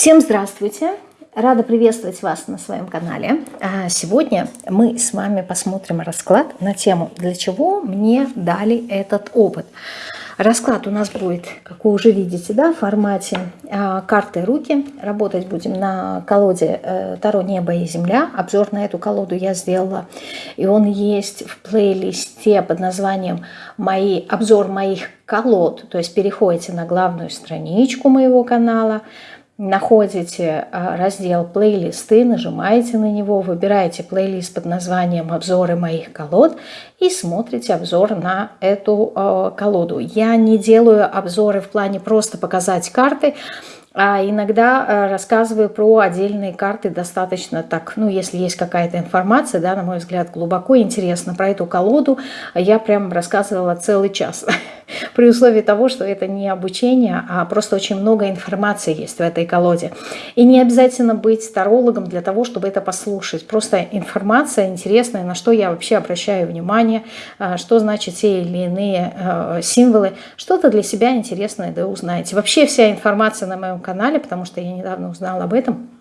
Всем здравствуйте! Рада приветствовать вас на своем канале. А, сегодня мы с вами посмотрим расклад на тему «Для чего мне дали этот опыт?». Расклад у нас будет, как вы уже видите, да, в формате э, карты руки. Работать будем на колоде э, Таро Небо и Земля. Обзор на эту колоду я сделала. И он есть в плейлисте под названием «Мои, «Обзор моих колод». То есть переходите на главную страничку моего канала – находите а, раздел «Плейлисты», нажимаете на него, выбираете плейлист под названием «Обзоры моих колод» и смотрите обзор на эту а, колоду. Я не делаю обзоры в плане просто показать карты, а иногда а, рассказываю про отдельные карты достаточно так, ну, если есть какая-то информация, да, на мой взгляд, глубоко интересно про эту колоду, я прям рассказывала целый час. при условии того, что это не обучение, а просто очень много информации есть в этой колоде. И не обязательно быть тарологом для того, чтобы это послушать. Просто информация интересная, на что я вообще обращаю внимание, а, что значит те или иные а, символы. Что-то для себя интересное да узнаете. Вообще вся информация на моем канале, потому что я недавно узнала об этом –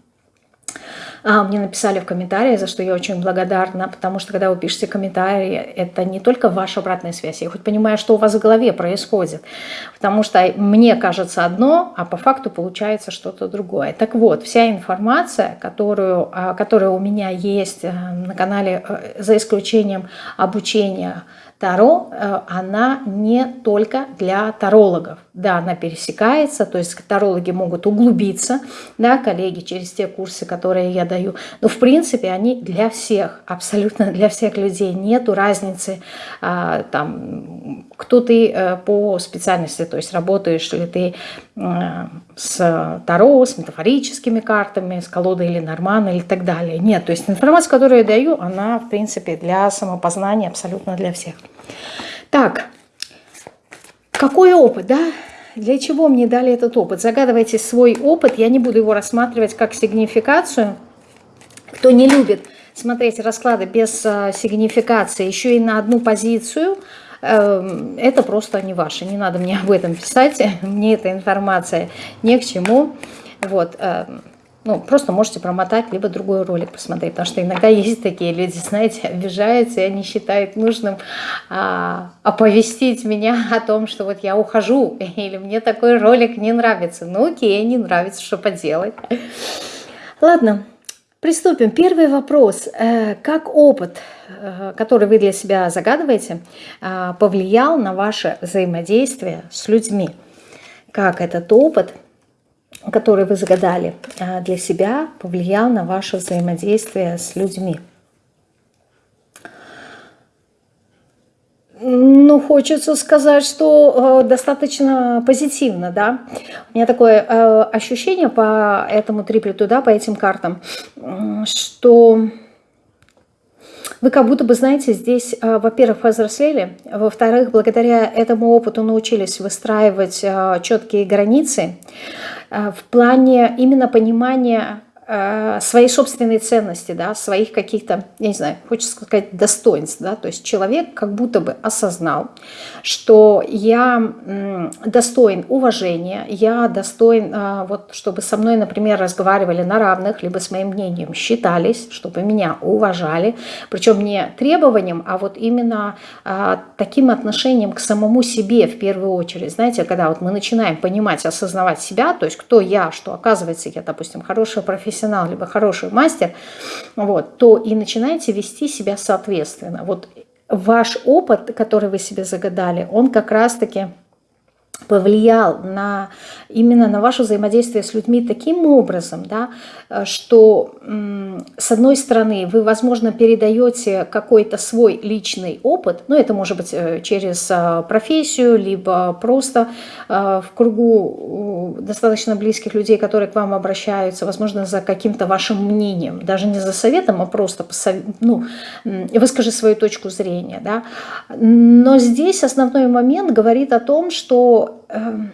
а, мне написали в комментарии, за что я очень благодарна, потому что когда вы пишете комментарии, это не только ваша обратная связь, я хоть понимаю, что у вас в голове происходит, потому что мне кажется одно, а по факту получается что-то другое. Так вот, вся информация, которую, а, которая у меня есть э, на канале, э, за исключением обучения Таро, э, она не только для тарологов. Да, она пересекается, то есть тарологи могут углубиться, да, коллеги, через те курсы, которые я даю. Но в принципе они для всех, абсолютно для всех людей. Нету разницы, а, там, кто ты э, по специальности, то есть работаешь ли ты э, с Таро, с метафорическими картами, с колодой или Нормана или так далее. Нет, то есть информация, которую я даю, она в принципе для самопознания абсолютно для всех. Так, какой опыт, да? Для чего мне дали этот опыт? Загадывайте свой опыт, я не буду его рассматривать как сигнификацию. Кто не любит смотреть расклады без э, сигнификации, еще и на одну позицию, э, это просто не ваше. Не надо мне об этом писать, мне эта информация ни к чему. Вот, э, ну, просто можете промотать, либо другой ролик посмотреть, потому что иногда есть такие люди, знаете, обижаются, и они считают нужным а, оповестить меня о том, что вот я ухожу, или мне такой ролик не нравится. Ну, окей, не нравится, что поделать. Ладно, приступим. Первый вопрос. Э, как опыт, э, который вы для себя загадываете, э, повлиял на ваше взаимодействие с людьми? Как этот опыт – который вы загадали а, для себя, повлиял на ваше взаимодействие с людьми. Ну, хочется сказать, что э, достаточно позитивно, да. У меня такое э, ощущение по этому триплету, да, по этим картам, что вы как будто бы, знаете, здесь, э, во-первых, взрослели, во-вторых, благодаря этому опыту научились выстраивать э, четкие границы, Э, в плане именно понимания Э, своей собственной ценности, да, своих каких-то, я не знаю, хочется сказать, достоинств. Да, то есть человек как будто бы осознал, что я достоин уважения, я достоин, э, вот, чтобы со мной, например, разговаривали на равных, либо с моим мнением считались, чтобы меня уважали, причем не требованием, а вот именно э, таким отношением к самому себе в первую очередь. Знаете, когда вот мы начинаем понимать, осознавать себя, то есть кто я, что оказывается я, допустим, хорошая профессионал, профессионал, либо хороший мастер, вот, то и начинаете вести себя соответственно. Вот ваш опыт, который вы себе загадали, он как раз-таки повлиял на, именно на ваше взаимодействие с людьми таким образом, да, что с одной стороны вы, возможно, передаете какой-то свой личный опыт, ну это может быть э, через э, профессию, либо просто э, в кругу достаточно близких людей, которые к вам обращаются, возможно, за каким-то вашим мнением, даже не за советом, а просто ну, выскажи свою точку зрения. Да. Но здесь основной момент говорит о том, что Эм,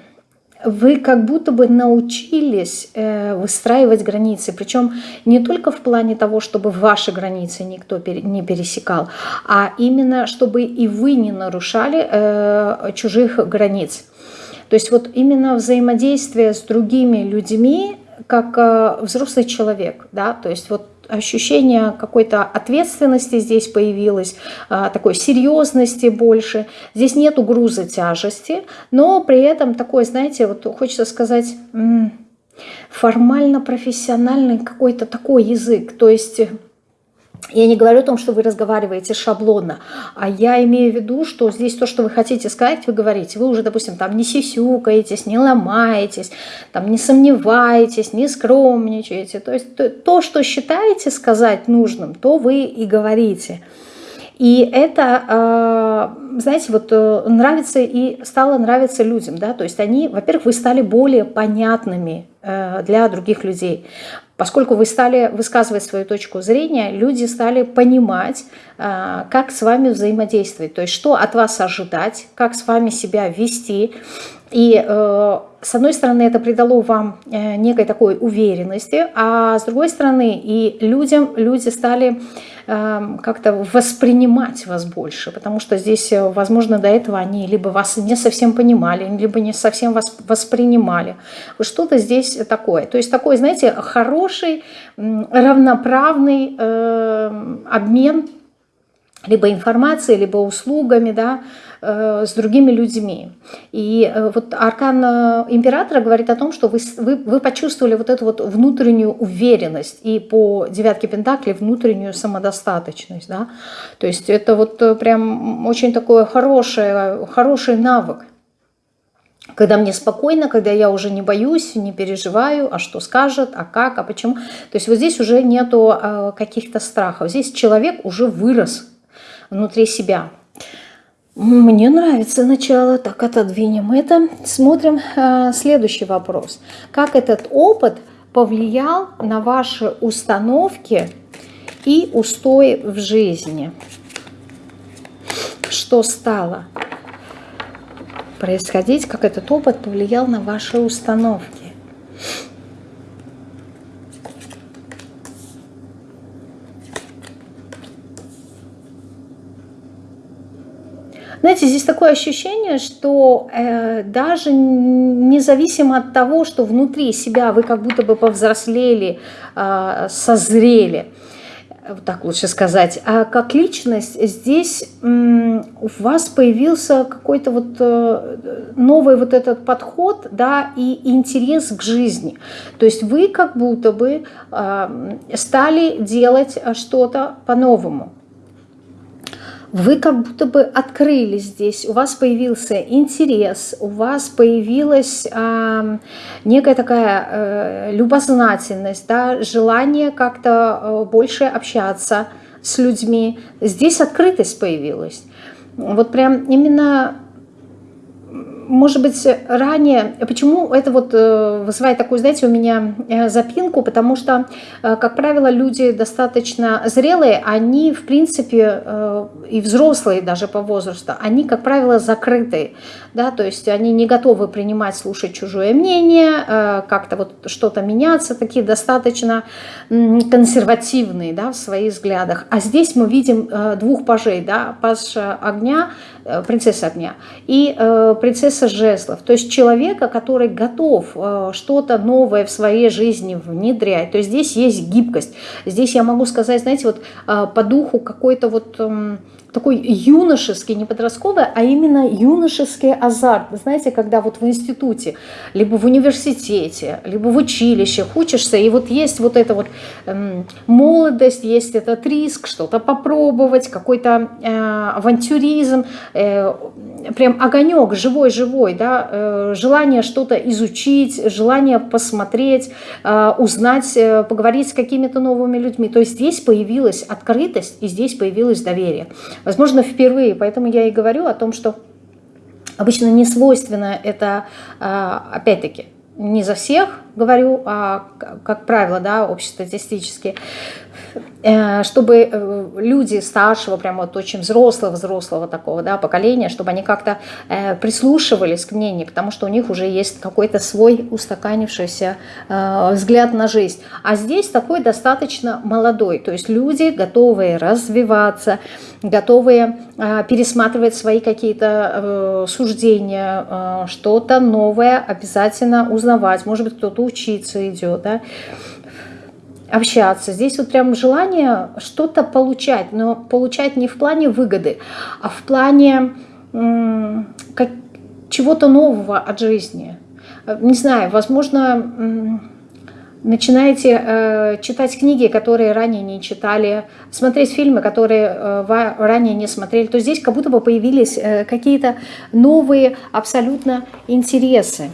вы как будто бы научились э, выстраивать границы, причем не только в плане того, чтобы ваши границы никто не пересекал, а именно чтобы и вы не нарушали э, чужих границ. То есть вот именно взаимодействие с другими людьми как э, взрослый человек, да, то есть вот ощущение какой-то ответственности здесь появилось, а, такой серьезности больше. Здесь нету груза тяжести, но при этом такой, знаете, вот хочется сказать, формально-профессиональный какой-то такой язык. То есть я не говорю о том, что вы разговариваете шаблонно, а я имею в виду, что здесь то, что вы хотите сказать, вы говорите. Вы уже, допустим, там не сисюкаетесь, не ломаетесь, там не сомневаетесь, не скромничаете. То есть то, что считаете сказать нужным, то вы и говорите. И это, а, знаете, вот э, нравится и стало нравиться людям, да, то есть они, во-первых, вы стали более понятными э, для других людей. Поскольку вы стали высказывать свою точку зрения, люди стали понимать, э, как с вами взаимодействовать, то есть что от вас ожидать, как с вами себя вести. И с одной стороны это придало вам некой такой уверенности, а с другой стороны и людям, люди стали Эм, как-то воспринимать вас больше, потому что здесь, э, возможно, до этого они либо вас не совсем понимали, либо не совсем вас воспринимали. Что-то здесь такое. То есть такой, знаете, хороший, равноправный э, обмен либо информацией, либо услугами, да, Э, с другими людьми. И э, вот аркан э, императора говорит о том, что вы, вы, вы почувствовали вот эту вот внутреннюю уверенность и по девятке Пентакли внутреннюю самодостаточность. Да? То есть это вот прям очень такой хороший, хороший навык. Когда мне спокойно, когда я уже не боюсь, не переживаю, а что скажет, а как, а почему. То есть вот здесь уже нету каких-то страхов. Здесь человек уже вырос внутри себя. Мне нравится начало, так отодвинем это. Смотрим э, следующий вопрос. Как этот опыт повлиял на ваши установки и устои в жизни? Что стало происходить, как этот опыт повлиял на ваши установки? Знаете, здесь такое ощущение, что э, даже независимо от того, что внутри себя вы как будто бы повзрослели, э, созрели, так лучше сказать, а как личность здесь у вас появился какой-то вот э, новый вот этот подход, да, и интерес к жизни. То есть вы как будто бы э, стали делать что-то по-новому вы как будто бы открылись здесь, у вас появился интерес, у вас появилась э, некая такая э, любознательность, да, желание как-то э, больше общаться с людьми. Здесь открытость появилась. Вот прям именно может быть, ранее, почему это вот э, вызывает такую, знаете, у меня э, запинку, потому что, э, как правило, люди достаточно зрелые, они, в принципе, и взрослые даже по возрасту, они, как правило, закрытые, да, то есть они не готовы принимать, слушать чужое мнение, как-то вот что-то меняться, такие достаточно консервативные, да, в своих взглядах. А здесь мы видим двух пажей, да, паж огня, принцесса огня и принцесса принцесса жезлов, то есть человека, который готов э, что-то новое в своей жизни внедрять. То есть здесь есть гибкость. Здесь я могу сказать, знаете, вот э, по духу какой-то вот эм, такой юношеский, не подростковый, а именно юношеский азарт. Знаете, когда вот в институте, либо в университете, либо в училище учишься, и вот есть вот эта вот эм, молодость, есть этот риск, что-то попробовать, какой-то э, авантюризм, э, прям огонек живой-живой, да, э, желание что-то изучить, желание посмотреть, э, узнать, э, поговорить с какими-то новыми людьми. То есть здесь появилась открытость и здесь появилось доверие. Возможно, впервые, поэтому я и говорю о том, что обычно не свойственно это, а, опять-таки, не за всех говорю, а как правило, да, общестатистически, Э, чтобы э, люди старшего, прямо вот очень взрослого, взрослого такого да, поколения, чтобы они как-то э, прислушивались к мнению, потому что у них уже есть какой-то свой устаканившийся взгляд на жизнь. А здесь такой достаточно молодой, то есть люди готовые развиваться, готовые пересматривать свои какие-то суждения, что-то новое обязательно узнавать. Может быть, кто-то учиться идет, да, общаться. Здесь вот прям желание что-то получать, но получать не в плане выгоды, а в плане как, чего-то нового от жизни. Не знаю, возможно, начинаете э, читать книги, которые ранее не читали, смотреть фильмы, которые э, ранее не смотрели, то здесь как будто бы появились э, какие-то новые абсолютно интересы.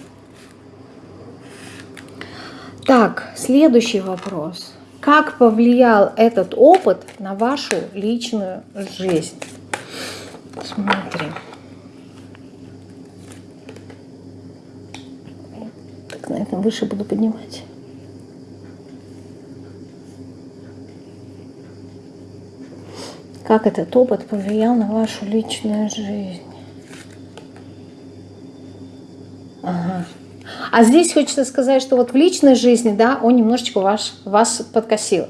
Так, следующий вопрос. Как повлиял этот опыт на вашу личную жизнь? Смотрим. Так, наверное, выше буду поднимать. Как этот опыт повлиял на вашу личную жизнь? Ага. А здесь хочется сказать, что вот в личной жизни, да, он немножечко ваш, вас подкосил.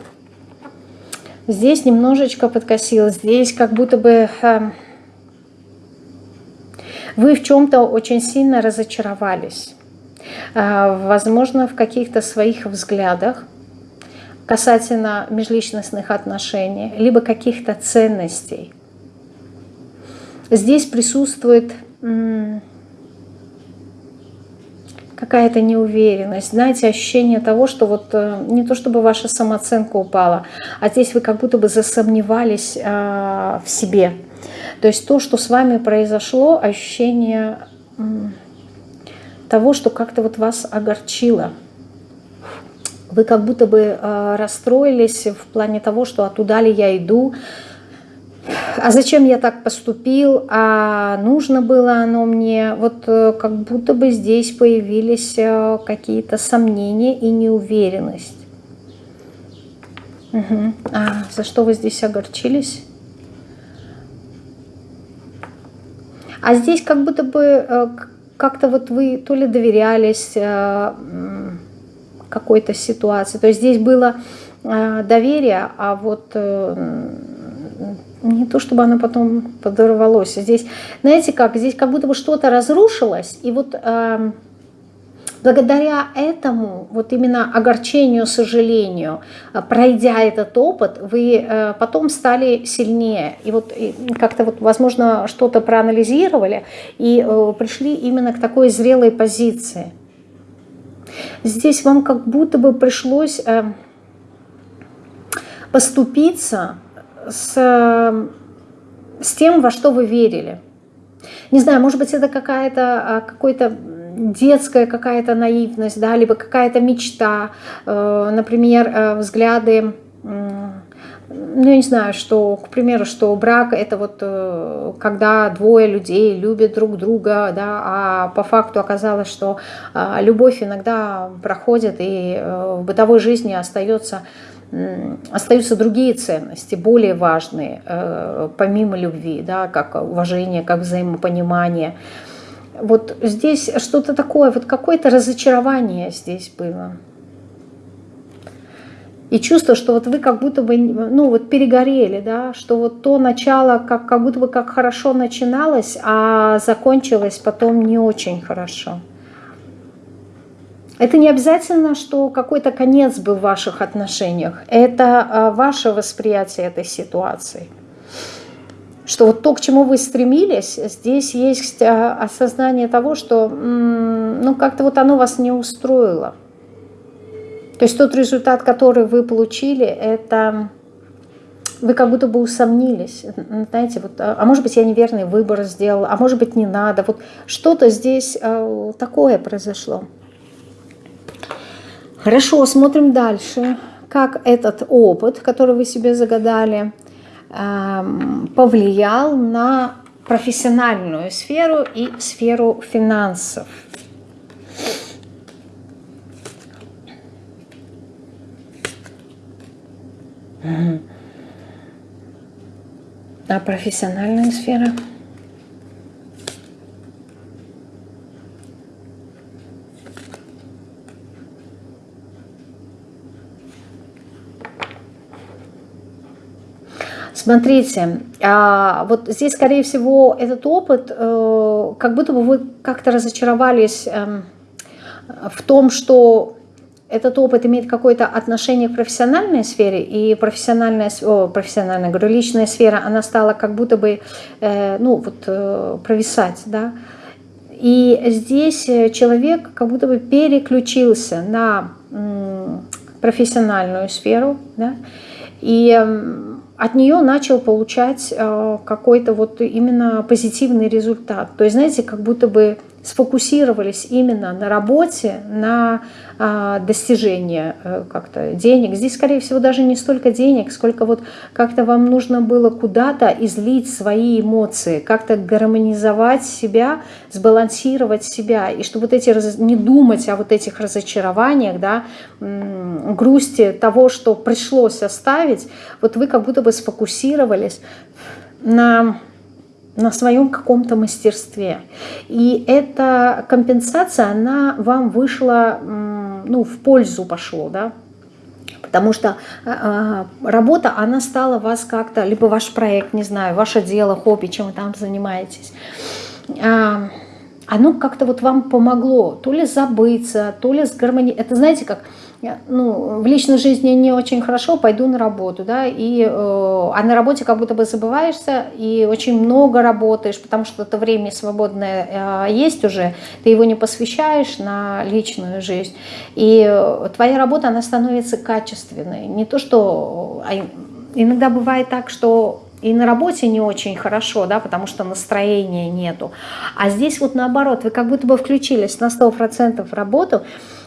Здесь немножечко подкосил, здесь как будто бы э, вы в чем-то очень сильно разочаровались. Э, возможно, в каких-то своих взглядах касательно межличностных отношений, либо каких-то ценностей. Здесь присутствует какая-то неуверенность, знаете, ощущение того, что вот э, не то чтобы ваша самооценка упала, а здесь вы как будто бы засомневались э, в себе. То есть то, что с вами произошло, ощущение того, что как-то вот вас огорчило. Вы как будто бы э, расстроились в плане того, что а туда ли я иду, а зачем я так поступил, а нужно было оно мне, вот э, как будто бы здесь появились э, какие-то сомнения и неуверенность. Угу. А за что вы здесь огорчились? А здесь как будто бы э, как-то вот вы то ли доверялись какой-то ситуации, то есть здесь было доверие, а вот не то чтобы оно потом подорвалось. Здесь, знаете как, здесь как будто бы что-то разрушилось, и вот э, благодаря этому, вот именно огорчению, сожалению, э, пройдя этот опыт, вы э, потом стали сильнее. И вот как-то вот, возможно, что-то проанализировали и э, пришли именно к такой зрелой позиции. Здесь вам как будто бы пришлось э, поступиться с, с тем, во что вы верили. Не знаю, может быть, это какая-то а, какой-то детская какая-то наивность, да, либо какая-то мечта, э, например, э, взгляды, ну, я не знаю, что, к примеру, что брак – это вот э, когда двое людей любят друг друга, да, а по факту оказалось, что а, любовь иногда проходит и в бытовой жизни остается остаются другие ценности, более важные, э, помимо любви, да, как уважение, как взаимопонимание. Вот здесь что-то такое, вот какое-то разочарование здесь было. И чувство, что вот вы как будто бы, ну вот перегорели, да, что вот то начало как, как будто бы как хорошо начиналось, а закончилось потом не очень хорошо. Это не обязательно, что какой-то конец был в ваших отношениях. Это а, ваше восприятие этой ситуации. Что вот то, к чему вы стремились, здесь есть а, осознание того, что ну как-то вот оно вас не устроило. То есть тот результат, который вы получили, это вы как будто бы усомнились, знаете, вот, а, а может быть я неверный выбор сделал, а может быть не надо, вот что-то здесь такое произошло. Хорошо, смотрим дальше. Как этот опыт, который вы себе загадали, эм, повлиял на профессиональную сферу и сферу финансов. А профессиональная сфера – Смотрите, а, вот здесь, скорее всего, этот опыт, э, как будто бы вы как-то разочаровались эм, в том, что этот опыт имеет какое-то отношение к профессиональной сфере, и профессиональная, о, профессиональная, говорю, личная сфера, она стала как будто бы, э, ну, вот, э, провисать, да. И здесь человек как будто бы переключился на профессиональную сферу, да, и э, от нее начал получать э, какой-то вот именно позитивный результат. То есть, знаете, как будто бы сфокусировались именно на работе, на а, достижение э, как-то денег. Здесь, скорее всего, даже не столько денег, сколько вот как-то вам нужно было куда-то излить свои эмоции, как-то гармонизовать себя, сбалансировать себя, и чтобы вот эти, не думать о вот этих разочарованиях, да, грусти того, что пришлось оставить, вот вы как будто бы сфокусировались на на своем каком-то мастерстве. И эта компенсация, она вам вышла, ну, в пользу пошло, да, потому что э, работа, она стала вас как-то, либо ваш проект, не знаю, ваше дело, хобби, чем вы там занимаетесь, э, оно как-то вот вам помогло то ли забыться, то ли с гармонией. Это знаете как ну, в личной жизни не очень хорошо, пойду на работу, да, и, э, а на работе как будто бы забываешься и очень много работаешь, потому что это время свободное э, есть уже, ты его не посвящаешь на личную жизнь, и э, твоя работа, она становится качественной, не то, что... А иногда бывает так, что и на работе не очень хорошо, да, потому что настроения нету. А здесь вот наоборот, вы как будто бы включились на 100% в работу,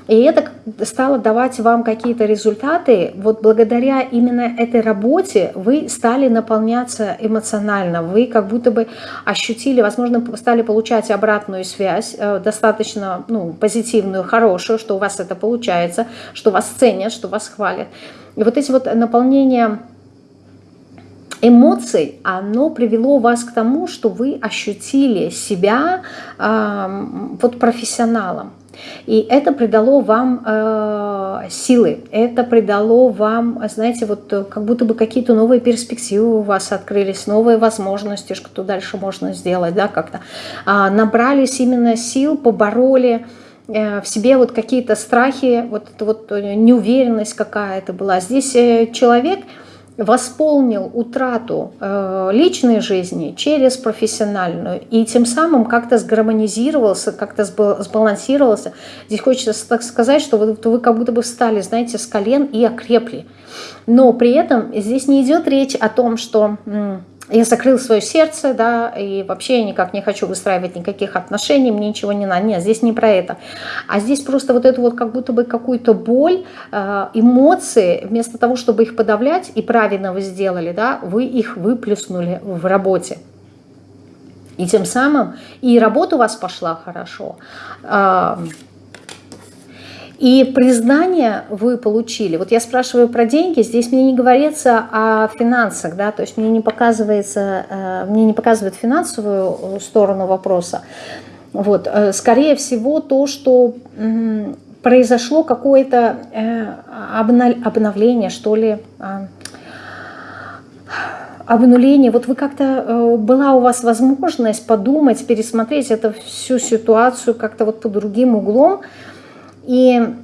и это стало давать вам какие-то результаты. Вот благодаря именно этой работе вы стали наполняться эмоционально. Вы как будто бы ощутили, возможно, стали получать обратную связь, э, достаточно ну, позитивную, хорошую, что у вас это получается, что вас ценят, что вас хвалят. И вот эти вот наполнения эмоций, оно привело вас к тому, что вы ощутили себя э, вот профессионалом. И это придало вам э, силы, это придало вам, знаете, вот как будто бы какие-то новые перспективы у вас открылись, новые возможности, что дальше можно сделать, да, как-то. А, набрались именно сил, побороли э, в себе вот какие-то страхи, вот, вот неуверенность какая-то была. Здесь э, человек восполнил утрату э, личной жизни через профессиональную и тем самым как-то сгармонизировался, как-то сбалансировался. Здесь хочется так сказать, что вы, вы как будто бы встали, знаете, с колен и окрепли. Но при этом здесь не идет речь о том, что я закрыл свое сердце, да, и вообще я никак не хочу выстраивать никаких отношений, мне ничего не надо. Нет, здесь не про это. А здесь просто вот эту вот как будто бы какую-то боль, э, эмоции, вместо того, чтобы их подавлять, и правильно вы сделали, да, вы их выплюснули в работе. И тем самым и работа у вас пошла хорошо, и признание вы получили. Вот я спрашиваю про деньги, здесь мне не говорится о финансах, да, то есть мне не показывается, э, мне не показывает финансовую сторону вопроса. Вот, э, скорее всего, то, что произошло какое-то э, обновление, что ли, а, обнуление. Вот вы как-то, была у вас возможность подумать, пересмотреть эту всю ситуацию как-то вот под другим углом, и,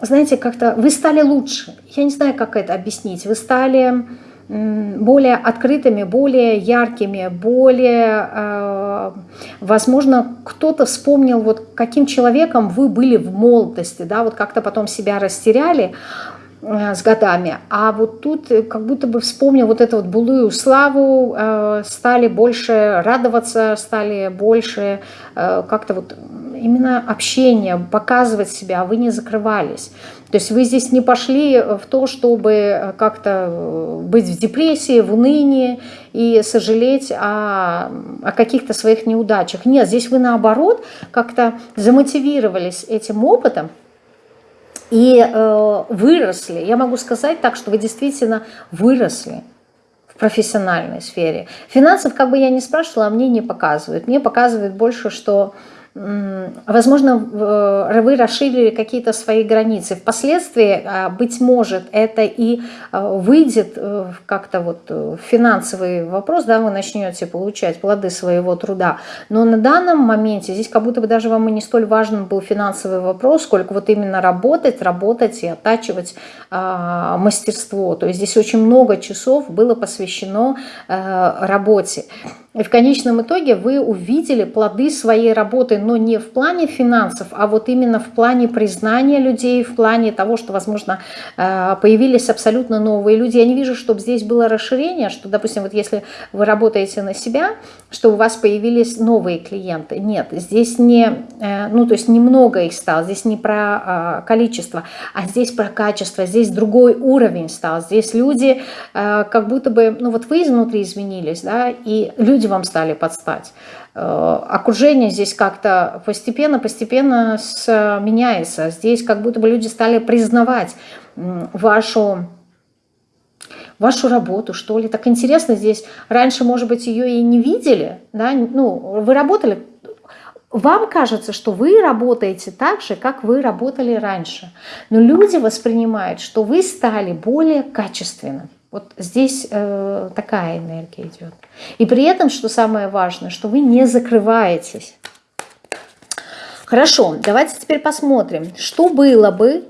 знаете, как-то вы стали лучше. Я не знаю, как это объяснить. Вы стали более открытыми, более яркими, более, э, возможно, кто-то вспомнил, вот каким человеком вы были в молодости, да, вот как-то потом себя растеряли с годами, а вот тут как будто бы вспомнил вот эту вот былую славу, э, стали больше радоваться, стали больше как-то вот именно общение, показывать себя, вы не закрывались. То есть вы здесь не пошли в то, чтобы как-то быть в депрессии, в унынии и сожалеть о, о каких-то своих неудачах. Нет, здесь вы наоборот как-то замотивировались этим опытом, и э, выросли. Я могу сказать так, что вы действительно выросли в профессиональной сфере. Финансов, как бы я не спрашивала, мне не показывают. Мне показывают больше, что возможно, вы расширили какие-то свои границы. Впоследствии, а, быть может, это и а, выйдет э, как-то вот э, финансовый вопрос, да, вы начнете получать плоды своего труда. Но на данном моменте здесь как будто бы даже вам и не столь важен был финансовый вопрос, сколько вот именно работать, работать и оттачивать э, мастерство. То есть здесь очень много часов было посвящено э, работе. И в конечном итоге вы увидели плоды своей работы, но не в плане финансов, а вот именно в плане признания людей, в плане того, что, возможно, э, появились абсолютно новые люди. Я не вижу, чтобы здесь было расширение, что, допустим, вот если вы работаете на себя, что у вас появились новые клиенты. Нет, здесь не, э, ну, то есть немного их стало, здесь не про э, количество, а здесь про качество, здесь другой уровень стал. Здесь люди как будто бы, ну, вот вы изнутри изменились, да, и люди вам стали подстать. Э, окружение здесь как-то постепенно-постепенно меняется. Здесь как будто бы люди стали признавать вашу вашу работу, что ли. Так интересно здесь. Раньше, может быть, ее и не видели. Да? Ну, вы работали вам кажется, что вы работаете так же, как вы работали раньше. Но люди воспринимают, что вы стали более качественным. Вот здесь э, такая энергия идет. И при этом, что самое важное, что вы не закрываетесь. Хорошо, давайте теперь посмотрим, что было бы,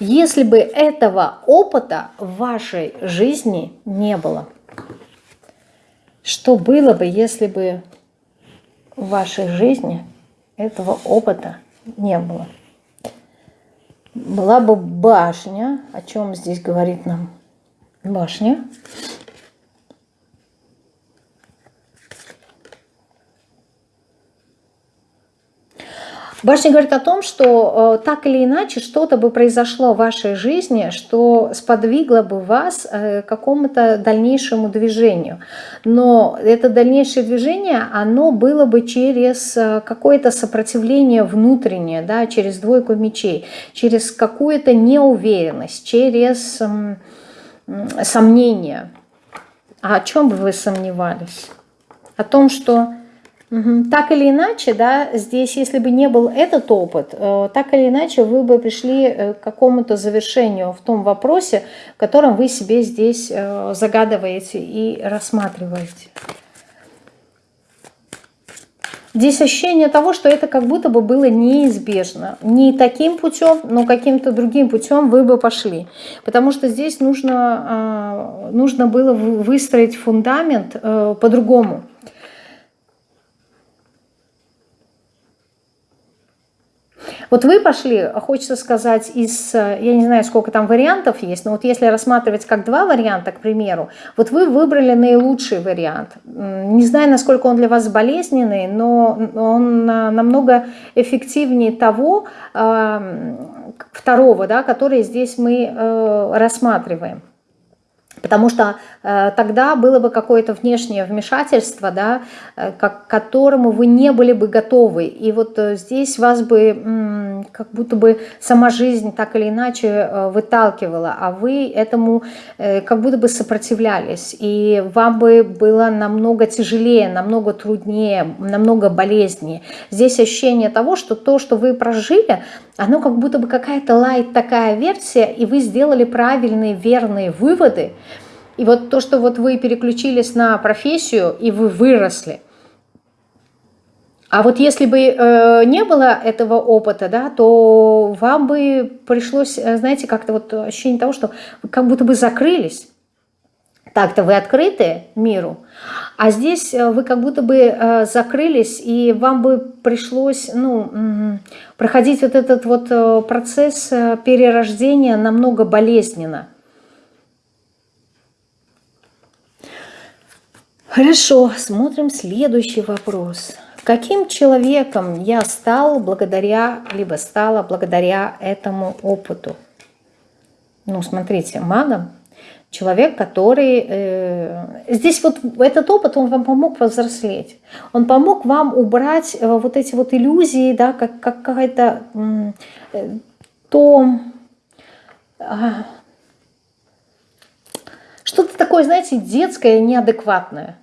если бы этого опыта в вашей жизни не было. Что было бы, если бы в вашей жизни этого опыта не было? Была бы башня, о чем здесь говорит нам башня. Башня говорит о том, что э, так или иначе что-то бы произошло в вашей жизни, что сподвигло бы вас э, к какому-то дальнейшему движению. Но это дальнейшее движение, оно было бы через э, какое-то сопротивление внутреннее, да, через двойку мечей, через какую-то неуверенность, через... Э, сомнения. А о чем бы вы сомневались? О том, что так или иначе, да, здесь, если бы не был этот опыт, э, так или иначе вы бы пришли э, к какому-то завершению в том вопросе, которым вы себе здесь э, загадываете и рассматриваете. Здесь ощущение того, что это как будто бы было неизбежно. Не таким путем, но каким-то другим путем вы бы пошли. Потому что здесь нужно, а, нужно было выстроить фундамент по-другому. Вот вы пошли, хочется сказать, из, я не знаю, сколько там вариантов есть, но вот если рассматривать как два варианта, к примеру, вот вы выбрали наилучший вариант. Не знаю, насколько он для вас болезненный, но он намного эффективнее того второго, да, который здесь мы э, рассматриваем. Потому что э, тогда было бы какое-то внешнее вмешательство, да, э, к которому вы не были бы готовы. И вот э, здесь вас бы э, как будто бы сама жизнь так или иначе э, выталкивала, а вы этому э, как будто бы сопротивлялись. И вам бы было намного тяжелее, намного труднее, намного болезнее. Здесь ощущение того, что то, что вы прожили, оно как будто бы какая-то лайт такая версия, и вы сделали правильные, верные выводы, и вот то, что вот вы переключились на профессию, и вы выросли. А вот если бы э, не было этого опыта, да, то вам бы пришлось, э, знаете, как-то вот ощущение того, что вы как будто бы закрылись. Так-то вы открыты миру, а здесь э, вы как будто бы э, закрылись, и вам бы пришлось ну, проходить вот этот вот процесс перерождения намного болезненно. Хорошо, смотрим следующий вопрос. Каким человеком я стал благодаря, либо стала благодаря этому опыту? Ну, смотрите, магом. Человек, который... Э, здесь вот этот опыт, он вам помог повзрослеть. Он помог вам убрать э, вот эти вот иллюзии, да, как, как какая-то... Э, то... Э, что-то такое, знаете, детское, неадекватное.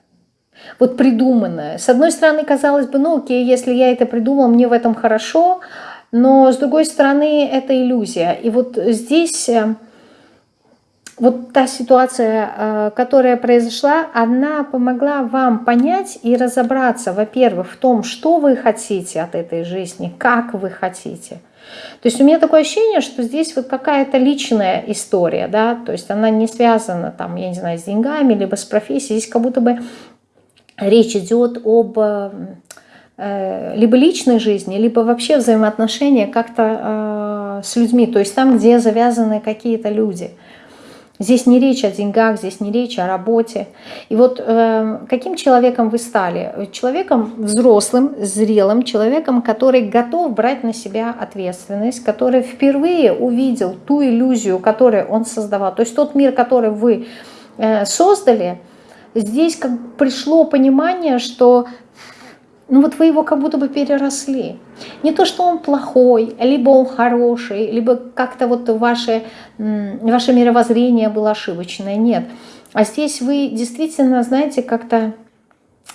Вот придуманное. С одной стороны, казалось бы, ну окей, если я это придумал, мне в этом хорошо, но с другой стороны, это иллюзия. И вот здесь э, вот та ситуация, э, которая произошла, она помогла вам понять и разобраться, во-первых, в том, что вы хотите от этой жизни, как вы хотите. То есть у меня такое ощущение, что здесь вот какая-то личная история, да, то есть она не связана там, я не знаю, с деньгами, либо с профессией, здесь как будто бы речь идет об э, либо личной жизни, либо вообще взаимоотношения как-то э, с людьми, то есть там, где завязаны какие-то люди – Здесь не речь о деньгах, здесь не речь о работе. И вот э, каким человеком вы стали? Человеком взрослым, зрелым, человеком, который готов брать на себя ответственность, который впервые увидел ту иллюзию, которую он создавал. То есть тот мир, который вы э, создали, здесь как пришло понимание, что ну вот вы его как будто бы переросли. Не то, что он плохой, либо он хороший, либо как-то вот ваше, ваше мировоззрение было ошибочное. Нет. А здесь вы действительно, знаете, как-то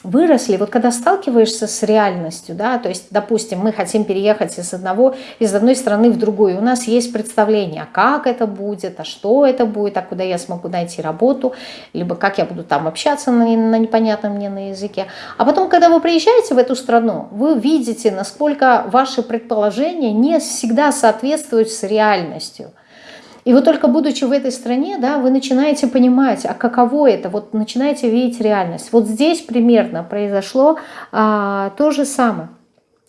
выросли, вот когда сталкиваешься с реальностью, да, то есть, допустим, мы хотим переехать из одного, из одной страны в другую, у нас есть представление, а как это будет, а что это будет, а куда я смогу найти работу, либо как я буду там общаться на, на непонятном мне на языке. А потом, когда вы приезжаете в эту страну, вы видите, насколько ваши предположения не всегда соответствуют с реальностью – и вот только будучи в этой стране, да, вы начинаете понимать, а каково это, вот начинаете видеть реальность. Вот здесь примерно произошло а, то же самое.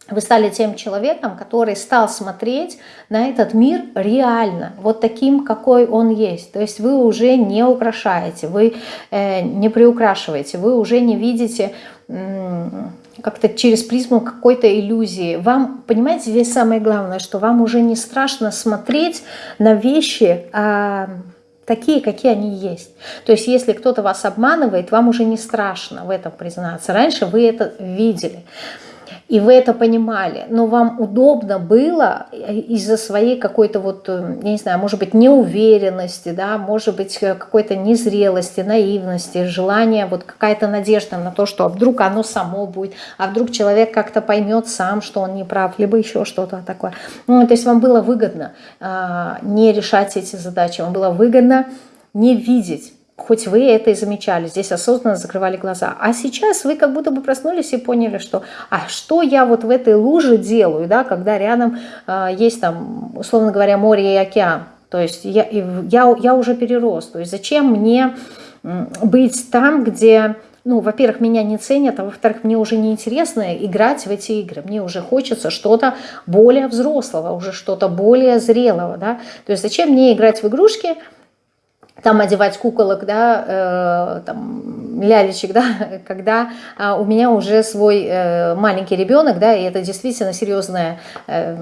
Вы стали тем человеком, который стал смотреть на этот мир реально, вот таким, какой он есть. То есть вы уже не украшаете, вы э, не приукрашиваете, вы уже не видите как-то через призму какой-то иллюзии. Вам, понимаете, здесь самое главное, что вам уже не страшно смотреть на вещи а, такие, какие они есть. То есть если кто-то вас обманывает, вам уже не страшно в этом признаться. Раньше вы это видели и вы это понимали, но вам удобно было из-за своей какой-то вот, э, я не знаю, может быть, неуверенности, да, может быть, э, какой-то незрелости, наивности, желания, вот какая-то надежда на то, что а вдруг оно само будет, а вдруг человек как-то поймет сам, что он не прав, либо еще что-то такое. Ну, то есть вам было выгодно а, не решать эти задачи, вам было выгодно не видеть хоть вы это и замечали, здесь осознанно закрывали глаза. А сейчас вы как будто бы проснулись и поняли, что а что я вот в этой луже делаю, да, когда рядом э, есть там, условно говоря, море и океан. То есть я, я, я уже перерос. То есть зачем мне быть там, где ну, во-первых, меня не ценят, а во-вторых, мне уже неинтересно играть в эти игры. Мне уже хочется что-то более взрослого, уже что-то более зрелого, да. То есть зачем мне играть в игрушки, там одевать куколок, да, э, там, лялечек, да, когда э, у меня уже свой э, маленький ребенок, да, и это действительно серьезная э,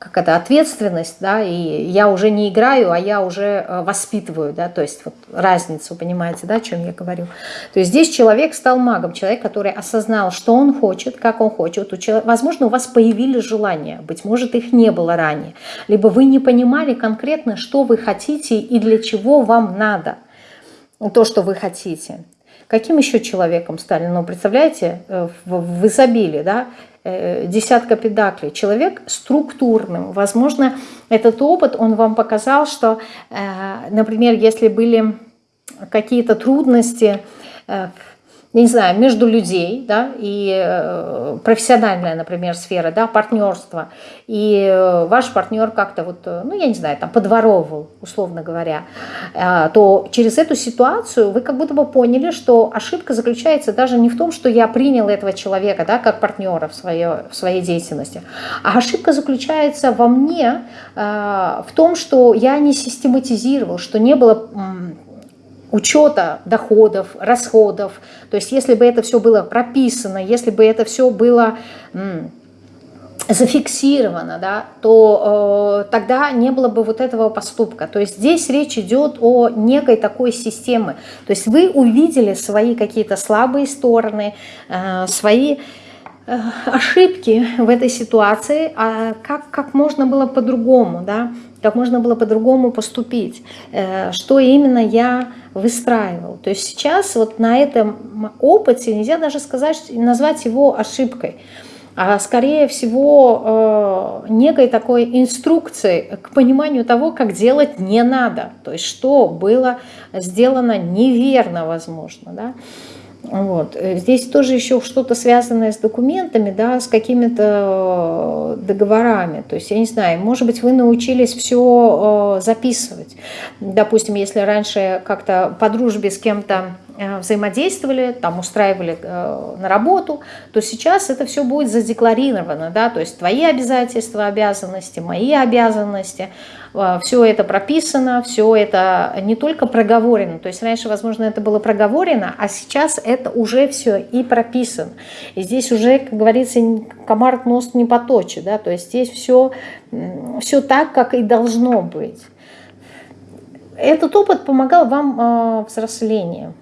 как это, ответственность, да, и я уже не играю, а я уже э, воспитываю, да, то есть вот разницу, понимаете, да, о чем я говорю. То есть здесь человек стал магом, человек, который осознал, что он хочет, как он хочет. Возможно, у вас появились желания, быть может, их не было ранее, либо вы не понимали конкретно, что вы хотите и для чего вам надо то, что вы хотите. Каким еще человеком стали? Ну, представляете, э, в, в изобилии, да, Э, десятка педаклей. Человек структурным. Возможно, этот опыт, он вам показал, что, э, например, если были какие-то трудности э, не знаю, между людей, да, и э, профессиональная, например, сфера, да, партнерство, и э, ваш партнер как-то вот, э, ну, я не знаю, там, подворовывал, условно говоря, то через эту ситуацию вы как будто бы поняли, что ошибка заключается даже не в том, что я принял этого человека, да, как партнера в, свое, в своей деятельности, а ошибка заключается во мне, в том, что я не систематизировал, что не было учета доходов, расходов. То есть если бы это все было прописано, если бы это все было зафиксировано, да, то э, тогда не было бы вот этого поступка. То есть здесь речь идет о некой такой системе. То есть вы увидели свои какие-то слабые стороны, э, свои э, ошибки в этой ситуации, а как, как можно было по-другому, да, как можно было по-другому поступить, э, что именно я выстраивал. То есть сейчас вот на этом опыте нельзя даже сказать, назвать его ошибкой, а скорее всего э, некой такой инструкцией к пониманию того, как делать не надо. То есть что было сделано неверно, возможно. Да? Вот. Э, здесь тоже еще что-то связанное с документами, да, с какими-то э, договорами. То есть, я не знаю, может быть, вы научились все э, записывать. Допустим, если раньше как-то по дружбе с кем-то взаимодействовали, там устраивали на работу, то сейчас это все будет задекларировано, да, то есть твои обязательства, обязанности, мои обязанности, а, все это прописано, все это не только проговорено, то есть раньше, возможно, это было проговорено, а сейчас это уже все и прописано. И здесь уже, как говорится, комар нос не поточит, да, то есть здесь все, все так, как и должно быть. Этот опыт помогал вам э, взрослению.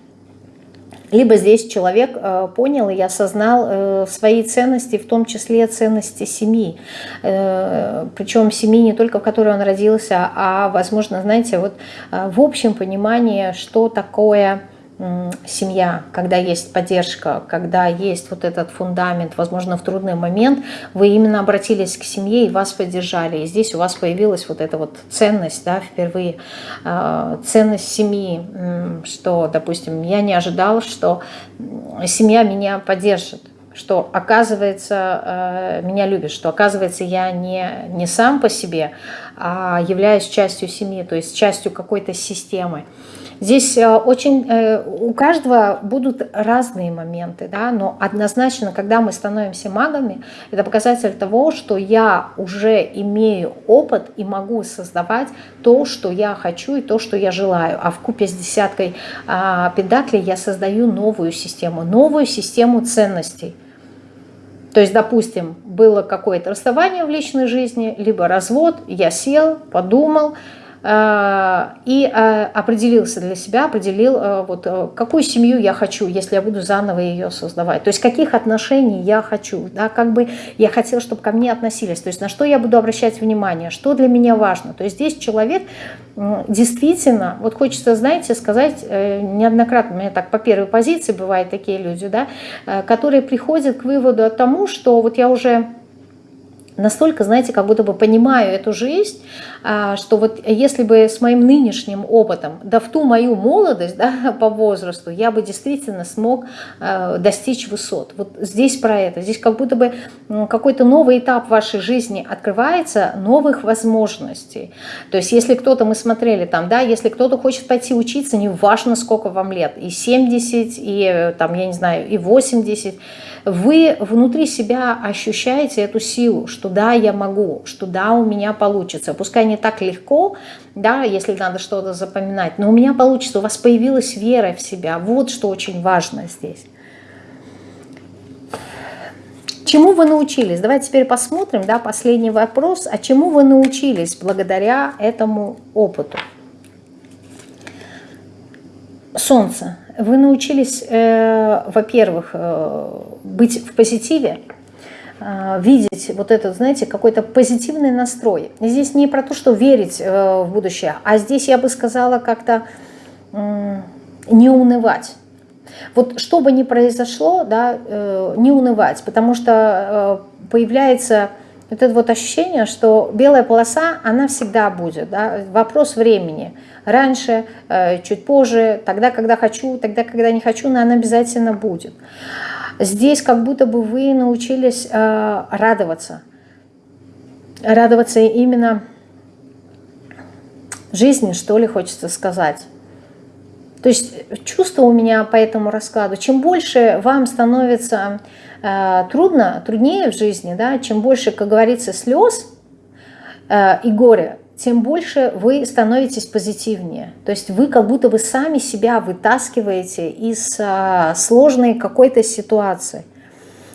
Либо здесь человек э, понял и осознал э, свои ценности, в том числе ценности семьи. Э, причем семьи не только в которой он родился, а, возможно, знаете, вот в общем понимании, что такое семья, когда есть поддержка, когда есть вот этот фундамент, возможно, в трудный момент вы именно обратились к семье и вас поддержали. И здесь у вас появилась вот эта вот ценность, да, впервые, а, ценность семьи, что, допустим, я не ожидал, что семья меня поддержит, что, оказывается, э, меня любит, что, оказывается, я не, не сам по себе, а являюсь частью семьи, то есть частью какой-то системы. Здесь э, очень э, у каждого будут разные моменты, да, но однозначно, когда мы становимся магами, это показатель того, что я уже имею опыт и могу создавать то, что я хочу и то, что я желаю. А в купе с десяткой а, педаклей я создаю новую систему, новую систему ценностей. То есть, допустим, было какое-то расставание в личной жизни, либо развод, я сел, подумал, и э, определился для себя, определил, э, вот, какую семью я хочу, если я буду заново ее создавать. То есть каких отношений я хочу, да, как бы я хотел, чтобы ко мне относились, то есть на что я буду обращать внимание, что для меня важно. То есть здесь человек действительно, вот хочется, знаете, сказать, неоднократно, у меня так по первой позиции бывают такие люди, да, которые приходят к выводу о тому, что вот я уже настолько, знаете, как будто бы понимаю эту жизнь, а, что вот если бы с моим нынешним опытом, да в ту мою молодость да, по возрасту, я бы действительно смог а, достичь высот. Вот здесь про это. Здесь как будто бы какой-то новый этап вашей жизни открывается, новых возможностей. То есть если кто-то, мы смотрели там, да, если кто-то хочет пойти учиться, не важно сколько вам лет, и 70, и там, я не знаю, и 80, вы внутри себя ощущаете эту силу, что да, я могу, что да, у меня получится. Пускай не так легко, да, если надо что-то запоминать, но у меня получится, у вас появилась вера в себя. Вот что очень важно здесь. Чему вы научились? Давайте теперь посмотрим, да, последний вопрос. А чему вы научились благодаря этому опыту? Солнце вы научились, э, во-первых, э, быть в позитиве, видеть вот этот, знаете, какой-то позитивный настрой. Здесь не про то, что верить э, в будущее, а здесь, я бы сказала, как-то э, не унывать. Вот что бы ни произошло, да, э, не унывать, потому что э, появляется вот это вот ощущение, что белая полоса, она всегда будет, да, вопрос времени – раньше, э, чуть позже, тогда, когда хочу, тогда, когда не хочу, но она обязательно будет. Здесь как будто бы вы научились э, радоваться. Радоваться именно жизни, что ли, хочется сказать. То есть чувство у меня по этому раскладу, чем больше вам становится э, трудно, труднее в жизни, да, чем больше, как говорится, слез э, и горя, тем больше вы становитесь позитивнее. То есть вы как будто бы сами себя вытаскиваете из а, сложной какой-то ситуации.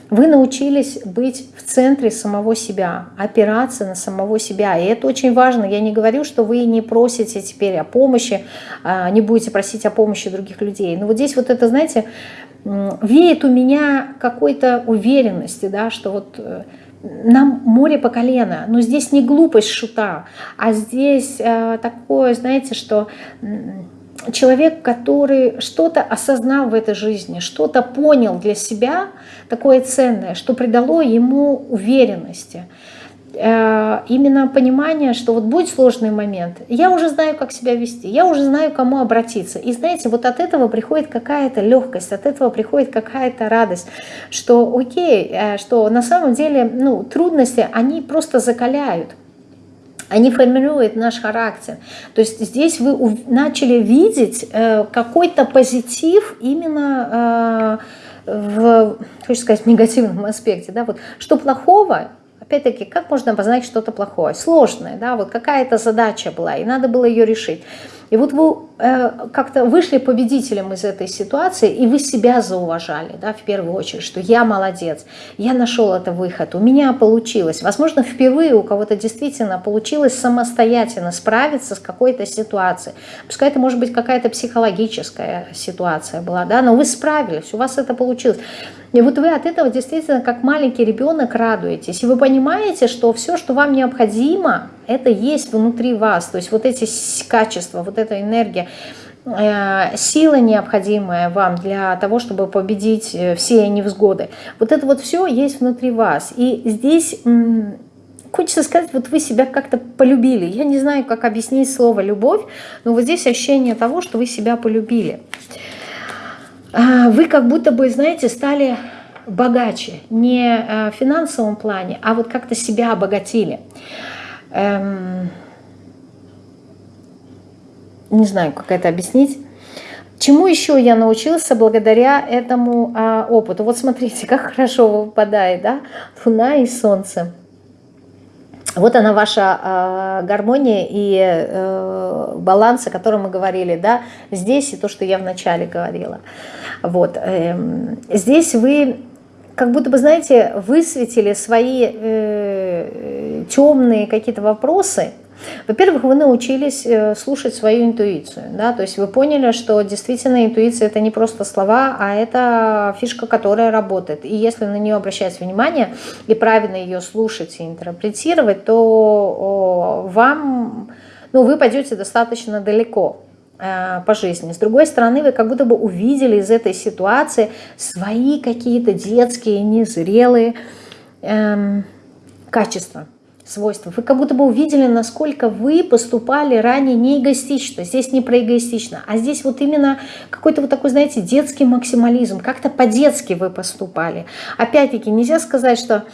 Вы научились быть в центре самого себя, опираться на самого себя. И это очень важно. Я не говорю, что вы не просите теперь о помощи, а, не будете просить о помощи других людей. Но вот здесь вот это, знаете, веет у меня какой-то уверенности, да, что вот э, нам море по колено, но здесь не глупость шута, а здесь э, такое, знаете, что человек, который что-то осознал в этой жизни, что-то понял для себя, такое ценное, что придало ему уверенности, именно понимание, что вот будет сложный момент, я уже знаю, как себя вести, я уже знаю, к кому обратиться. И знаете, вот от этого приходит какая-то легкость, от этого приходит какая-то радость, что окей, э, что на самом деле ну, трудности, они просто закаляют. Они формируют наш характер. То есть здесь вы начали видеть э, какой-то позитив именно в, хочу сказать, негативном аспекте. Да? Вот, что плохого, Опять-таки, как можно обозначить что-то плохое? Сложное, да, вот какая-то задача была, и надо было ее решить. И вот вы э, как-то вышли победителем из этой ситуации, и вы себя зауважали, да, в первую очередь, что я молодец, я нашел это выход, у меня получилось. Возможно, впервые у кого-то действительно получилось самостоятельно справиться с какой-то ситуацией. Пускай это может быть какая-то психологическая ситуация была, да, но вы справились, у вас это получилось. И вот вы от этого действительно как маленький ребенок радуетесь. И вы понимаете, что все, что вам необходимо, это есть внутри вас. То есть вот эти качества, вот эта энергия, э, сила необходимая вам для того, чтобы победить э, все невзгоды. Вот это вот все есть внутри вас. И здесь хочется сказать, вот вы себя как-то полюбили. Я не знаю, как объяснить слово «любовь», но вот здесь ощущение того, что вы себя полюбили. А, вы как будто бы, знаете, стали богаче. Не э, в финансовом плане, а вот как-то себя обогатили. Эм, не знаю, как это объяснить. Чему еще я научился благодаря этому а, опыту? Вот смотрите, как хорошо выпадает, да? Луна и Солнце. Вот она ваша э, гармония и э, баланс, о котором мы говорили, да, здесь и то, что я вначале говорила. Вот, э, здесь вы как будто бы, знаете, высветили свои э, темные какие-то вопросы, во-первых, вы научились э, слушать свою интуицию, да, то есть вы поняли, что действительно интуиция это не просто слова, а это фишка, которая работает. И если на нее обращать внимание и правильно ее слушать и интерпретировать, то вам, ну, вы пойдете достаточно далеко э, по жизни. С другой стороны, вы как будто бы увидели из этой ситуации свои какие-то детские, незрелые эм, качества свойства. Вы как будто бы увидели, насколько вы поступали ранее не эгоистично. Здесь не про эгоистично, а здесь вот именно какой-то вот такой, знаете, детский максимализм. Как-то по-детски вы поступали. Опять-таки, нельзя сказать, что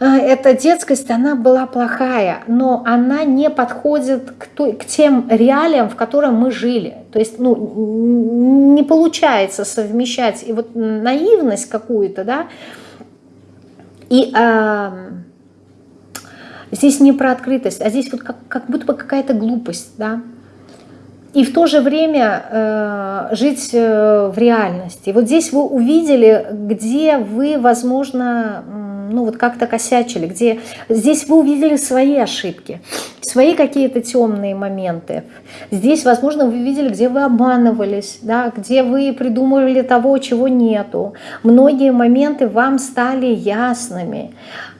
эта детскость, она была плохая, но она не подходит к, той, к тем реалиям, в которых мы жили. То есть ну, не получается совмещать и вот наивность какую-то, да, и... Э, Здесь не про открытость, а здесь вот как, как будто бы какая-то глупость, да. И в то же время э, жить э, в реальности. Вот здесь вы увидели, где вы, возможно, ну вот как-то косячили, где здесь вы увидели свои ошибки, свои какие-то темные моменты. Здесь, возможно, вы видели, где вы обманывались, да, где вы придумывали того, чего нету. Многие моменты вам стали ясными.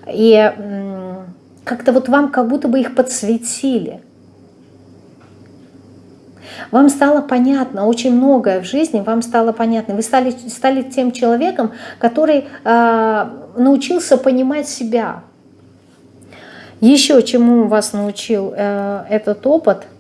И как-то вот вам как будто бы их подсветили. Вам стало понятно очень многое в жизни, вам стало понятно. Вы стали, стали тем человеком, который э, научился понимать себя. Еще чему вас научил э, этот опыт –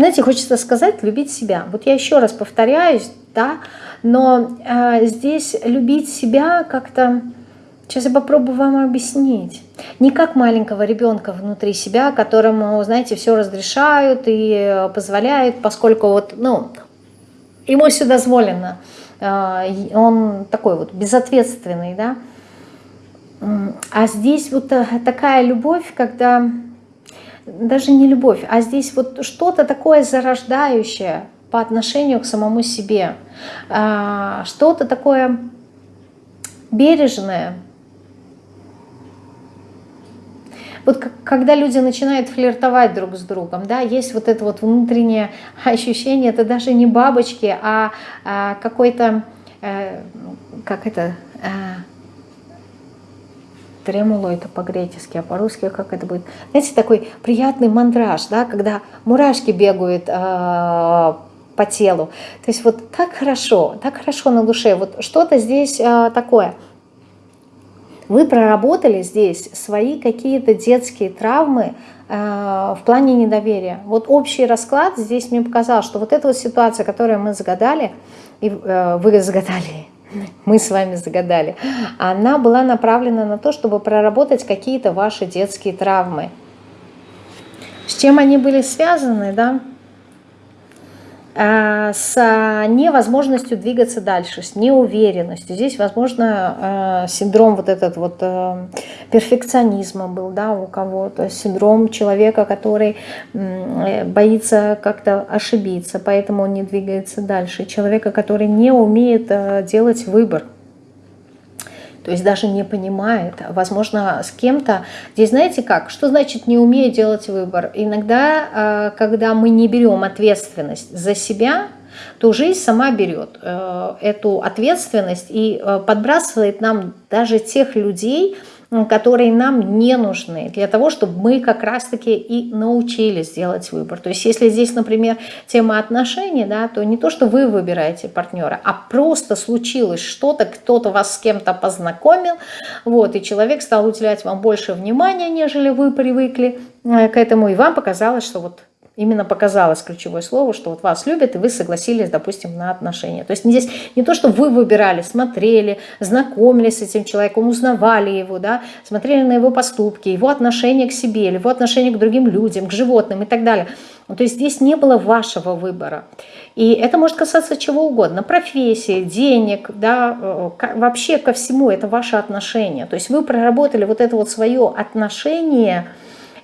Знаете, хочется сказать, любить себя. Вот я еще раз повторяюсь, да, но э, здесь любить себя как-то... Сейчас я попробую вам объяснить. Не как маленького ребенка внутри себя, которому, знаете, все разрешают и позволяют, поскольку вот, ну, ему все дозволено. Э, он такой вот безответственный, да. А здесь вот э, такая любовь, когда даже не любовь, а здесь вот что-то такое зарождающее по отношению к самому себе, что-то такое бережное. Вот когда люди начинают флиртовать друг с другом, да, есть вот это вот внутреннее ощущение, это даже не бабочки, а, а какой-то э, как это, э, тремоло это по-гречески, а по-русски как это будет? Знаете, такой приятный мандраж, да, когда мурашки бегают э, по телу. То есть вот так хорошо, так хорошо на душе, вот что-то здесь э, такое. Вы проработали здесь свои какие-то детские травмы э, в плане недоверия. Вот общий расклад здесь мне показал, что вот эта вот ситуация, которую мы загадали, и э, вы загадали, мы с вами загадали, она была направлена на то, чтобы проработать какие-то ваши детские травмы. С чем они были связаны, да? Э, с невозможностью двигаться дальше, с неуверенностью. Здесь, возможно, э, синдром вот этот вот э, перфекционизма был, да, у кого-то, синдром человека, который боится как-то ошибиться, поэтому он не двигается дальше, человека, который не умеет делать выбор, то есть даже не понимает, возможно, с кем-то. Здесь знаете как? Что значит не умею делать выбор? Иногда, э, когда мы не берем ответственность за себя, то жизнь сама берет э, эту ответственность и э, подбрасывает нам даже тех людей, которые нам не нужны, для того, чтобы мы как раз-таки и научились делать выбор. То есть если здесь, например, тема отношений, да, то не то, что вы выбираете партнера, а просто случилось что-то, кто-то вас с кем-то познакомил, вот, и человек стал уделять вам больше внимания, нежели вы привыкли э, к этому, и вам показалось, что вот Именно показалось ключевое слово, что вот вас любят, и вы согласились, допустим, на отношения. То есть здесь не то, что вы выбирали, смотрели, знакомились с этим человеком, узнавали его, да, смотрели на его поступки, его отношение к себе, его отношение к другим людям, к животным и так далее. Ну, то есть здесь не было вашего выбора. И это может касаться чего угодно, профессии, денег, да, э, вообще ко всему это ваше отношение. То есть вы проработали вот это вот свое отношение –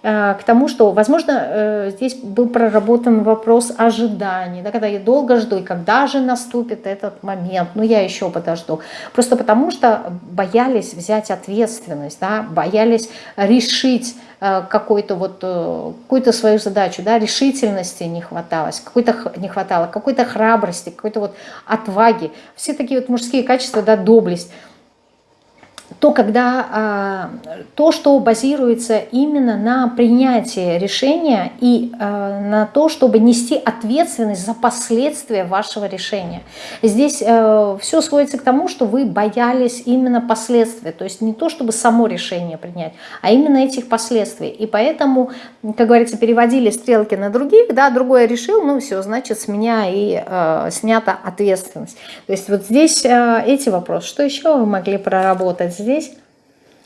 к тому, что, возможно, э, здесь был проработан вопрос ожидания, да, когда я долго жду, и когда же наступит этот момент, ну я еще подожду. Просто потому что боялись взять ответственность, да, боялись решить э, какую-то вот какую-то свою задачу, да, решительности не хваталось, какой-то не хватало, какой-то храбрости, какой-то вот отваги. Все такие вот мужские качества, да, доблесть то, когда, а, то, что базируется именно на принятии решения и а, на то, чтобы нести ответственность за последствия вашего решения. Здесь э, все сводится к тому, что вы боялись именно последствий, то есть не то, чтобы само решение принять, а именно этих последствий. И поэтому, как говорится, переводили стрелки на других, да, другое решил, ну все, значит, с меня и э, снята ответственность. То есть вот здесь э, эти вопросы. Что еще вы могли проработать здесь?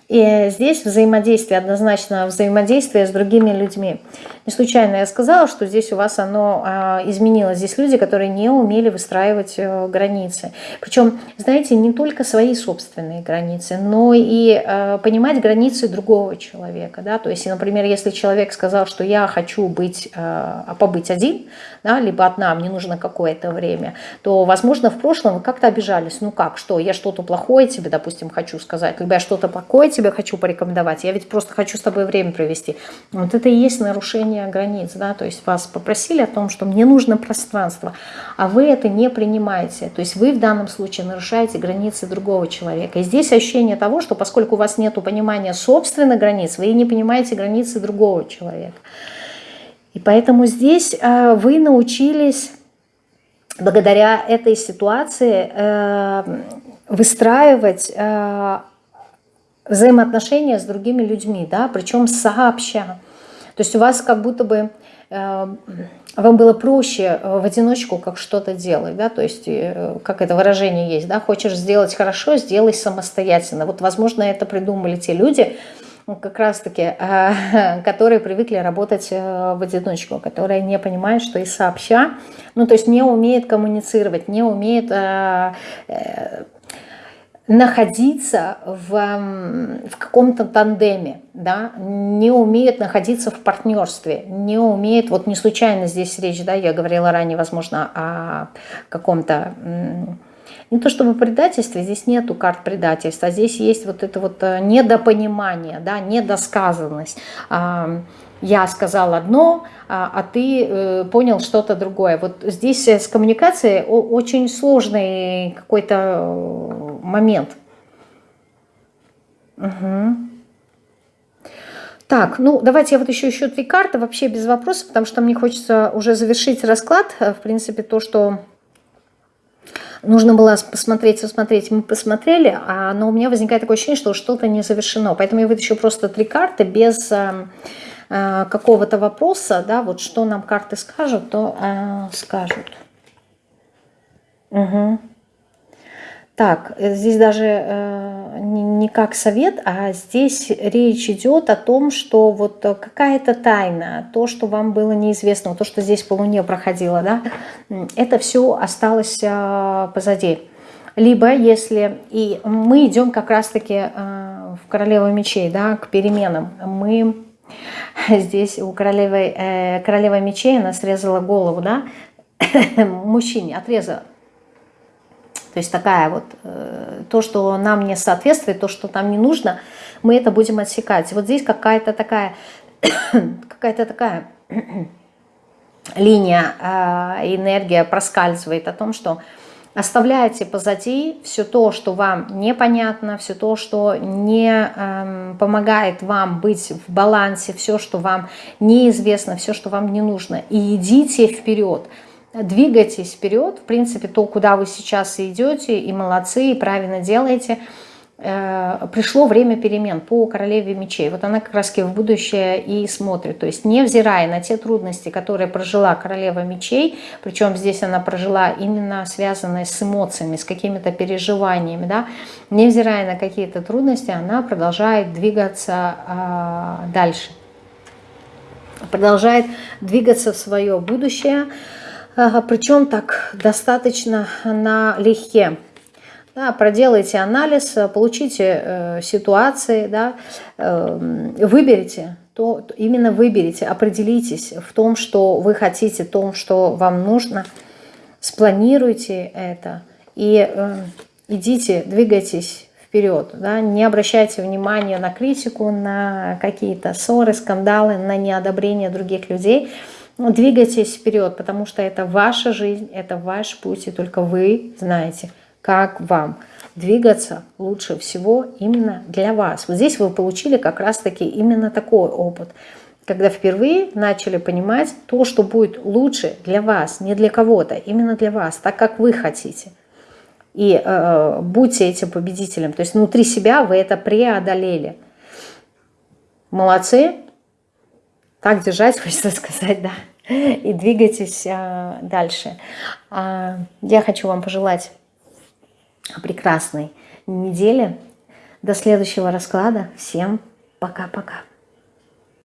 И здесь взаимодействие, однозначно взаимодействие с другими людьми. Не случайно я сказала, что здесь у вас оно а, изменилось. Здесь люди, которые не умели выстраивать э, границы. Причем, знаете, не только свои собственные границы, но и э, понимать границы другого человека. Да? То есть, например, если человек сказал, что я хочу быть, э, побыть один, да, либо одна, мне нужно какое-то время, то, возможно, в прошлом вы как-то обижались. Ну как, что, я что-то плохое тебе, допустим, хочу сказать, либо я что-то плохое тебе хочу порекомендовать, я ведь просто хочу с тобой время провести. Вот это и есть нарушение нарушение границ, да, то есть вас попросили о том, что мне нужно пространство, а вы это не принимаете, то есть вы в данном случае нарушаете границы другого человека. И здесь ощущение того, что поскольку у вас нет понимания собственных границ, вы не понимаете границы другого человека. И поэтому здесь э, вы научились благодаря этой ситуации э, выстраивать э, взаимоотношения с другими людьми, да, причем сообща. То есть у вас как будто бы э, вам было проще э, в одиночку как что-то делать, да, то есть, э, как это выражение есть, да, хочешь сделать хорошо, сделай самостоятельно. Вот, возможно, это придумали те люди, ну, как раз-таки, которые привыкли работать в одиночку, которые не понимают, что и сообща, ну, то есть не умеют коммуницировать, не умеют находиться в, в каком-то тандеме, да, не умеет находиться в партнерстве, не умеет, вот не случайно здесь речь, да, я говорила ранее, возможно, о каком-то Не то чтобы предательство, здесь нету карт предательства, здесь есть вот это вот э, недопонимание, да, недосказанность. Я сказал одно, а, а ты э, понял что-то другое. Вот здесь с коммуникацией очень сложный какой-то момент. Угу. Так, ну давайте я вот еще еще три карты, вообще без вопросов, потому что мне хочется уже завершить расклад. В принципе, то, что нужно было посмотреть, посмотреть, мы посмотрели, а, но у меня возникает такое ощущение, что что-то не завершено. Поэтому я вытащу просто три карты без э, э, какого-то вопроса, да, вот что нам карты скажут, то э, скажут. Угу. Так, э, здесь даже э, не, не как совет, а здесь речь идет о том, что вот какая-то тайна, то, что вам было неизвестно, то, что здесь по Луне проходило, да, это все осталось э, позади. Либо если, и мы идем как раз-таки э, в Королеву мечей, да, к переменам, мы здесь у королевы, э, королева мечей, она срезала голову, да, мужчине, отрезала то есть такая вот, э, то, что нам не соответствует, то, что нам не нужно, мы это будем отсекать. Вот здесь какая-то такая, какая-то такая линия, э, энергия проскальзывает о том, что оставляйте позади все то, что вам непонятно, все то, что не э, помогает вам быть в балансе, все, что вам неизвестно, все, что вам не нужно, и идите вперед двигайтесь вперед, в принципе, то, куда вы сейчас идете, и молодцы, и правильно делаете, пришло время перемен по королеве мечей. Вот она как раз в будущее и смотрит. То есть невзирая на те трудности, которые прожила королева мечей, причем здесь она прожила именно связанные с эмоциями, с какими-то переживаниями, да, невзирая на какие-то трудности, она продолжает двигаться э, дальше. Продолжает двигаться в свое будущее, причем так достаточно налегке. Да, проделайте анализ, получите э, ситуации, да, э, выберите, то, именно выберите, определитесь в том, что вы хотите, в том, что вам нужно, спланируйте это и э, идите, двигайтесь вперед. Да? Не обращайте внимания на критику, на какие-то ссоры, скандалы, на неодобрение других людей – ну, двигайтесь вперед, потому что это ваша жизнь, это ваш путь, и только вы знаете, как вам двигаться лучше всего именно для вас. Вот здесь вы получили как раз-таки именно такой опыт, когда впервые начали понимать то, что будет лучше для вас, не для кого-то, именно для вас, так как вы хотите. И э, будьте этим победителем. То есть внутри себя вы это преодолели. Молодцы. Так держать, хочется сказать, да и двигайтесь а, дальше. А, я хочу вам пожелать прекрасной недели. До следующего расклада. Всем пока-пока.